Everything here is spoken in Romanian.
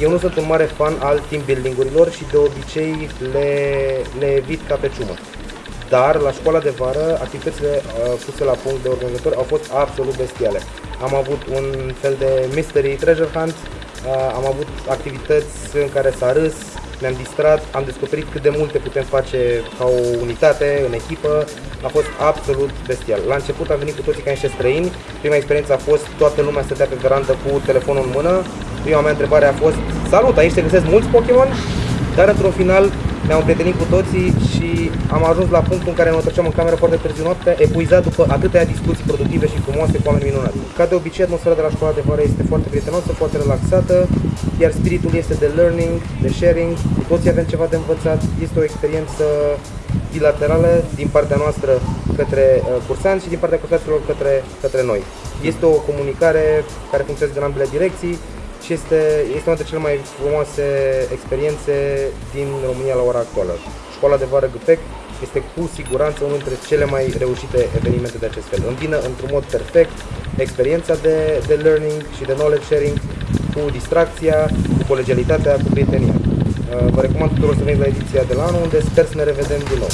Eu nu sunt un mare fan al team building-urilor și de obicei le, le evit ca pe ciumă. Dar la școala de vară, activitățile uh, puse la punct de organizatori au fost absolut bestiale. Am avut un fel de mystery treasure hunt, uh, am avut activități în care s-a râs, ne-am distrat, am descoperit cât de multe putem face ca o unitate, în echipă, a fost absolut bestial. La început am venit cu toții ca niște străini, prima experiență a fost toată lumea stătea pe verandă cu telefonul în mână, prima mea întrebare a fost Salut, aici se găsesc mulți Pokémon? Dar într-un final ne-am prietenit cu toții și am ajuns la punctul în care ne întorceam în cameră foarte târziu noapte, epuizat după atâtea discuții productive și frumoase cu oameni minunați. Ca de obicei, atmosfera de la școala de vară este foarte prietenoasă, foarte relaxată, iar spiritul este de learning, de sharing, cu toții avem ceva de învățat, este o experiență bilaterală din partea noastră către uh, cursanți și din partea cursanților către, către noi. Este o comunicare care funcționează în ambele direcții, și este, este una dintre cele mai frumoase experiențe din România la ora actuală. Școala de vară Găpec este cu siguranță unul dintre cele mai reușite evenimente de acest fel. Îmbină într-un mod perfect experiența de, de learning și de knowledge sharing cu distracția, cu colegialitatea, cu prietenia. Uh, vă recomand tuturor să veniți la ediția de la anul, unde sper să ne revedem din nou.